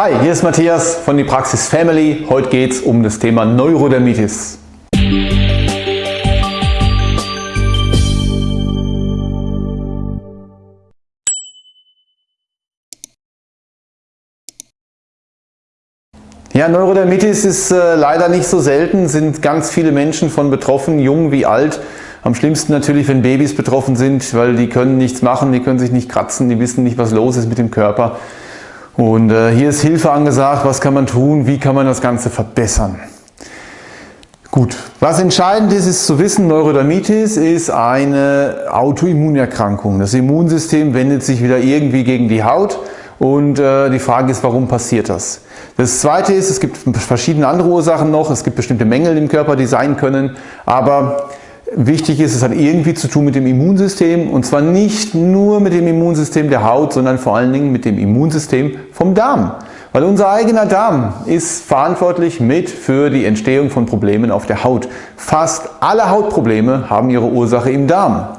Hi, hier ist Matthias von die Praxis Family. Heute geht es um das Thema Neurodermitis. Ja, Neurodermitis ist äh, leider nicht so selten, sind ganz viele Menschen von betroffen, jung wie alt. Am schlimmsten natürlich, wenn Babys betroffen sind, weil die können nichts machen, die können sich nicht kratzen, die wissen nicht, was los ist mit dem Körper. Und äh, hier ist Hilfe angesagt, was kann man tun, wie kann man das Ganze verbessern. Gut, was entscheidend ist, ist zu wissen, Neurodermitis ist eine Autoimmunerkrankung. Das Immunsystem wendet sich wieder irgendwie gegen die Haut und äh, die Frage ist, warum passiert das? Das zweite ist, es gibt verschiedene andere Ursachen noch, es gibt bestimmte Mängel im Körper, die sein können, aber Wichtig ist, es hat irgendwie zu tun mit dem Immunsystem und zwar nicht nur mit dem Immunsystem der Haut, sondern vor allen Dingen mit dem Immunsystem vom Darm. Weil unser eigener Darm ist verantwortlich mit für die Entstehung von Problemen auf der Haut. Fast alle Hautprobleme haben ihre Ursache im Darm.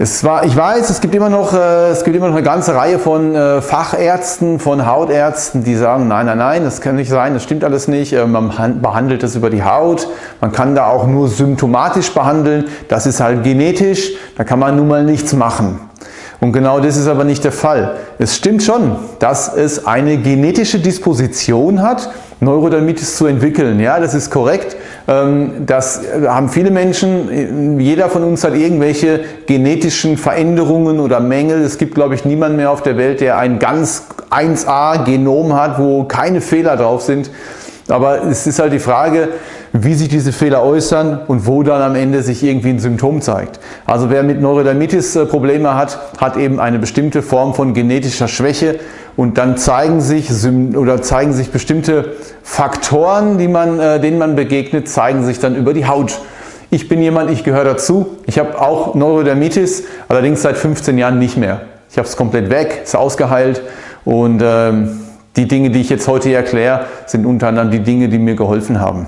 Es war, ich weiß, es gibt, immer noch, äh, es gibt immer noch eine ganze Reihe von äh, Fachärzten, von Hautärzten, die sagen, nein, nein, nein, das kann nicht sein, das stimmt alles nicht, äh, man behandelt das über die Haut, man kann da auch nur symptomatisch behandeln, das ist halt genetisch, da kann man nun mal nichts machen. Und genau das ist aber nicht der Fall. Es stimmt schon, dass es eine genetische Disposition hat, Neurodermitis zu entwickeln. Ja, das ist korrekt. Ähm, das haben viele Menschen, jeder von uns hat irgendwelche genetischen Veränderungen oder Mängel. Es gibt, glaube ich, niemanden mehr auf der Welt, der ein ganz 1A Genom hat, wo keine Fehler drauf sind. Aber es ist halt die Frage, wie sich diese Fehler äußern und wo dann am Ende sich irgendwie ein Symptom zeigt. Also wer mit Neurodermitis äh, Probleme hat, hat eben eine bestimmte Form von genetischer Schwäche und dann zeigen sich, oder zeigen sich bestimmte Faktoren, die man, äh, denen man begegnet, zeigen sich dann über die Haut. Ich bin jemand, ich gehöre dazu. Ich habe auch Neurodermitis, allerdings seit 15 Jahren nicht mehr. Ich habe es komplett weg, ist ausgeheilt und ähm, die Dinge, die ich jetzt heute erkläre, sind unter anderem die Dinge, die mir geholfen haben.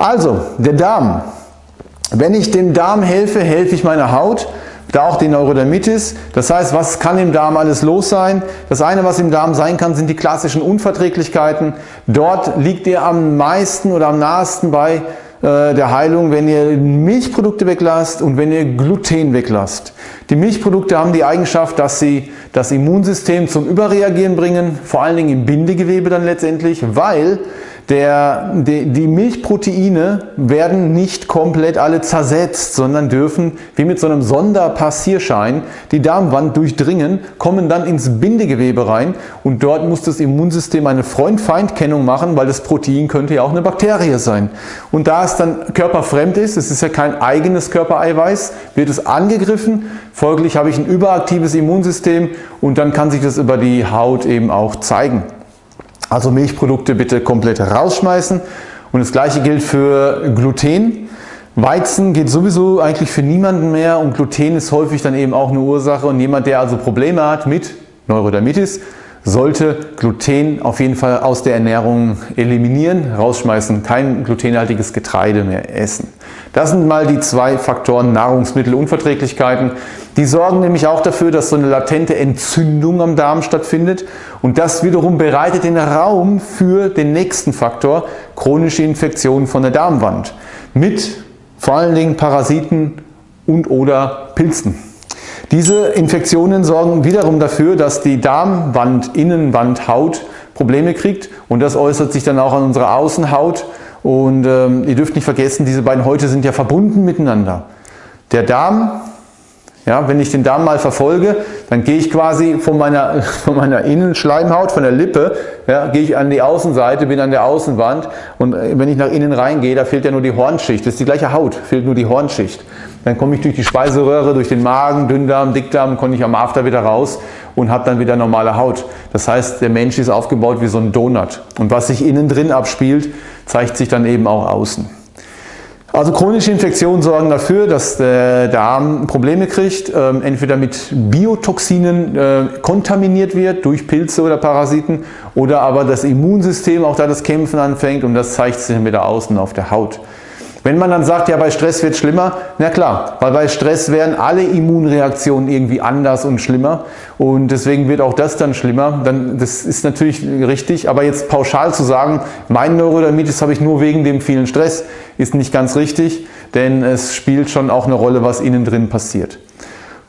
Also, der Darm. Wenn ich dem Darm helfe, helfe ich meiner Haut, da auch die Neurodermitis. Das heißt, was kann im Darm alles los sein? Das eine, was im Darm sein kann, sind die klassischen Unverträglichkeiten. Dort liegt ihr am meisten oder am nahesten bei äh, der Heilung, wenn ihr Milchprodukte weglasst und wenn ihr Gluten weglasst. Die Milchprodukte haben die Eigenschaft, dass sie das Immunsystem zum Überreagieren bringen, vor allen Dingen im Bindegewebe dann letztendlich, weil der, die, die Milchproteine werden nicht komplett alle zersetzt, sondern dürfen wie mit so einem Sonderpassierschein die Darmwand durchdringen, kommen dann ins Bindegewebe rein und dort muss das Immunsystem eine Freund-Feind-Kennung machen, weil das Protein könnte ja auch eine Bakterie sein. Und da es dann körperfremd ist, es ist ja kein eigenes Körpereiweiß, wird es angegriffen, folglich habe ich ein überaktives Immunsystem und dann kann sich das über die Haut eben auch zeigen. Also Milchprodukte bitte komplett rausschmeißen. Und das gleiche gilt für Gluten. Weizen geht sowieso eigentlich für niemanden mehr und Gluten ist häufig dann eben auch eine Ursache und jemand, der also Probleme hat mit Neurodermitis, sollte Gluten auf jeden Fall aus der Ernährung eliminieren, rausschmeißen, kein glutenhaltiges Getreide mehr essen. Das sind mal die zwei Faktoren Nahrungsmittelunverträglichkeiten. Die sorgen nämlich auch dafür, dass so eine latente Entzündung am Darm stattfindet und das wiederum bereitet den Raum für den nächsten Faktor, chronische Infektionen von der Darmwand mit vor allen Dingen Parasiten und oder Pilzen. Diese Infektionen sorgen wiederum dafür, dass die Darmwand, Innenwand, Haut Probleme kriegt und das äußert sich dann auch an unserer Außenhaut und ähm, ihr dürft nicht vergessen, diese beiden Häute sind ja verbunden miteinander. Der Darm ja, wenn ich den Darm mal verfolge, dann gehe ich quasi von meiner, von meiner Innenschleimhaut, von der Lippe, ja, gehe ich an die Außenseite, bin an der Außenwand und äh, wenn ich nach innen reingehe, da fehlt ja nur die Hornschicht, das ist die gleiche Haut, fehlt nur die Hornschicht. Dann komme ich durch die Speiseröhre, durch den Magen, Dünndarm, Dickdarm, komme ich am After wieder raus und habe dann wieder normale Haut. Das heißt, der Mensch ist aufgebaut wie so ein Donut und was sich innen drin abspielt, zeigt sich dann eben auch außen. Also chronische Infektionen sorgen dafür, dass der Darm Probleme kriegt, ähm, entweder mit Biotoxinen äh, kontaminiert wird durch Pilze oder Parasiten oder aber das Immunsystem auch da das Kämpfen anfängt und das zeigt sich dann wieder außen auf der Haut. Wenn man dann sagt, ja bei Stress wird es schlimmer, na klar, weil bei Stress werden alle Immunreaktionen irgendwie anders und schlimmer und deswegen wird auch das dann schlimmer. Dann, das ist natürlich richtig, aber jetzt pauschal zu sagen, mein Neurodermitis habe ich nur wegen dem vielen Stress, ist nicht ganz richtig, denn es spielt schon auch eine Rolle, was innen drin passiert.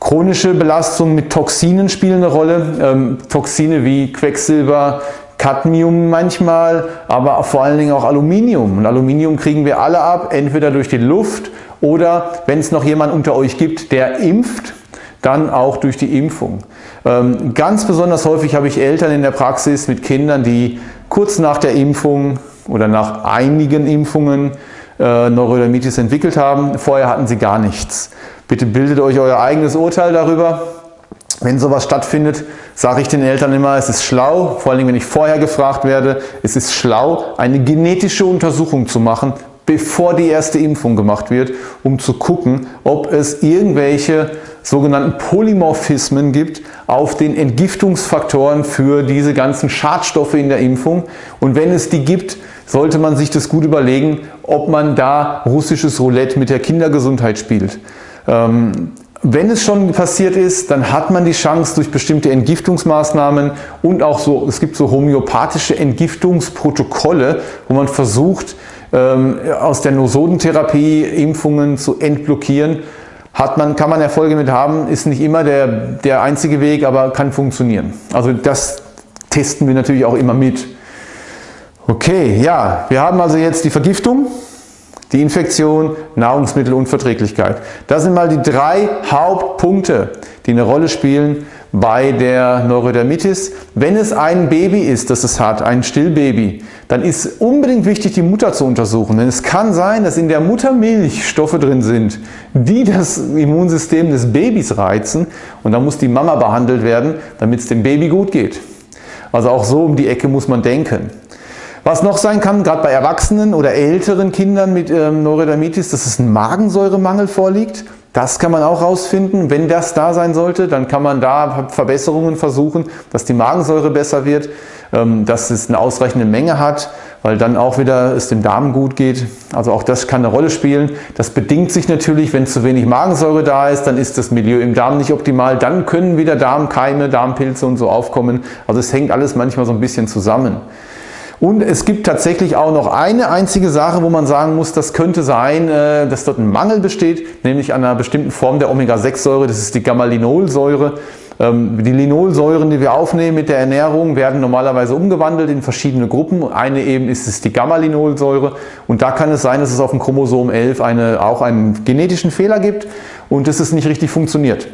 Chronische Belastungen mit Toxinen spielen eine Rolle. Ähm, Toxine wie Quecksilber, Cadmium manchmal, aber vor allen Dingen auch Aluminium. Und Aluminium kriegen wir alle ab, entweder durch die Luft oder wenn es noch jemand unter euch gibt, der impft, dann auch durch die Impfung. Ähm, ganz besonders häufig habe ich Eltern in der Praxis mit Kindern, die kurz nach der Impfung oder nach einigen Impfungen äh, Neurodermitis entwickelt haben. Vorher hatten sie gar nichts. Bitte bildet euch euer eigenes Urteil darüber. Wenn sowas stattfindet, sage ich den Eltern immer, es ist schlau, vor allem wenn ich vorher gefragt werde, es ist schlau, eine genetische Untersuchung zu machen, bevor die erste Impfung gemacht wird, um zu gucken, ob es irgendwelche sogenannten Polymorphismen gibt auf den Entgiftungsfaktoren für diese ganzen Schadstoffe in der Impfung. Und wenn es die gibt, sollte man sich das gut überlegen, ob man da russisches Roulette mit der Kindergesundheit spielt. Ähm, wenn es schon passiert ist, dann hat man die Chance durch bestimmte Entgiftungsmaßnahmen und auch so, es gibt so homöopathische Entgiftungsprotokolle, wo man versucht, ähm, aus der Nosodentherapie Impfungen zu entblockieren. Hat man, kann man Erfolge mit haben, ist nicht immer der, der einzige Weg, aber kann funktionieren. Also das testen wir natürlich auch immer mit. Okay, ja, wir haben also jetzt die Vergiftung. Die Infektion, Nahrungsmittelunverträglichkeit. Das sind mal die drei Hauptpunkte, die eine Rolle spielen bei der Neurodermitis. Wenn es ein Baby ist, das es hat, ein Stillbaby, dann ist unbedingt wichtig, die Mutter zu untersuchen. Denn es kann sein, dass in der Muttermilch Stoffe drin sind, die das Immunsystem des Babys reizen und dann muss die Mama behandelt werden, damit es dem Baby gut geht. Also auch so um die Ecke muss man denken. Was noch sein kann, gerade bei Erwachsenen oder älteren Kindern mit ähm, Neurodermitis, dass es ein Magensäuremangel vorliegt. Das kann man auch rausfinden. Wenn das da sein sollte, dann kann man da Verbesserungen versuchen, dass die Magensäure besser wird, ähm, dass es eine ausreichende Menge hat, weil dann auch wieder es dem Darm gut geht. Also auch das kann eine Rolle spielen. Das bedingt sich natürlich, wenn zu wenig Magensäure da ist, dann ist das Milieu im Darm nicht optimal. Dann können wieder Darmkeime, Darmpilze und so aufkommen. Also es hängt alles manchmal so ein bisschen zusammen. Und es gibt tatsächlich auch noch eine einzige Sache, wo man sagen muss, das könnte sein, äh, dass dort ein Mangel besteht, nämlich an einer bestimmten Form der Omega-6-Säure, das ist die Gamma-Linolsäure. Ähm, die Linolsäuren, die wir aufnehmen mit der Ernährung, werden normalerweise umgewandelt in verschiedene Gruppen. Eine eben ist es die Gamma-Linolsäure und da kann es sein, dass es auf dem Chromosom 11 eine, auch einen genetischen Fehler gibt und dass es nicht richtig funktioniert.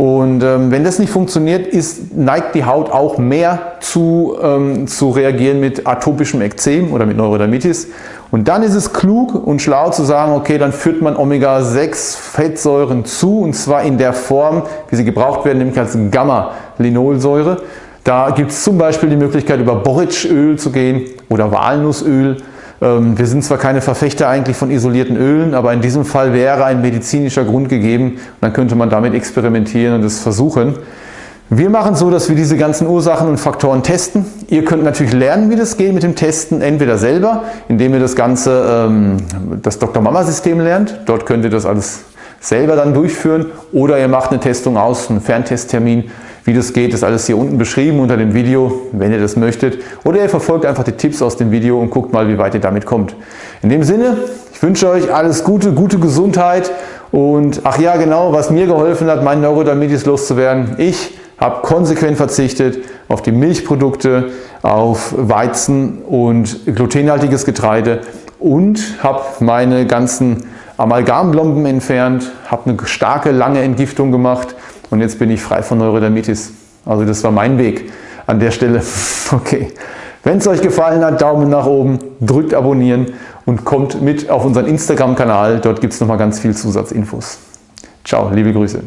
Und ähm, wenn das nicht funktioniert, ist, neigt die Haut auch mehr zu, ähm, zu reagieren mit atopischem Ekzem oder mit Neurodermitis. Und dann ist es klug und schlau zu sagen, okay, dann führt man Omega-6 Fettsäuren zu und zwar in der Form, wie sie gebraucht werden, nämlich als Gamma-Linolsäure. Da gibt es zum Beispiel die Möglichkeit, über Borretschöl zu gehen oder Walnussöl wir sind zwar keine Verfechter eigentlich von isolierten Ölen, aber in diesem Fall wäre ein medizinischer Grund gegeben dann könnte man damit experimentieren und es versuchen. Wir machen so, dass wir diese ganzen Ursachen und Faktoren testen. Ihr könnt natürlich lernen, wie das geht mit dem Testen, entweder selber, indem ihr das ganze, ähm, das Dr. Mama System lernt. Dort könnt ihr das alles selber dann durchführen oder ihr macht eine Testung aus, einen Ferntesttermin wie das geht, ist alles hier unten beschrieben unter dem Video, wenn ihr das möchtet. Oder ihr verfolgt einfach die Tipps aus dem Video und guckt mal, wie weit ihr damit kommt. In dem Sinne, ich wünsche euch alles Gute, gute Gesundheit und ach ja genau, was mir geholfen hat, meinen Neurodermitis loszuwerden. Ich habe konsequent verzichtet auf die Milchprodukte, auf Weizen und glutenhaltiges Getreide und habe meine ganzen Amalgamblomben entfernt, habe eine starke, lange Entgiftung gemacht und jetzt bin ich frei von Neurodermitis. Also das war mein Weg an der Stelle. Okay. Wenn es euch gefallen hat, Daumen nach oben, drückt abonnieren und kommt mit auf unseren Instagram-Kanal. Dort gibt es nochmal ganz viel Zusatzinfos. Ciao, liebe Grüße.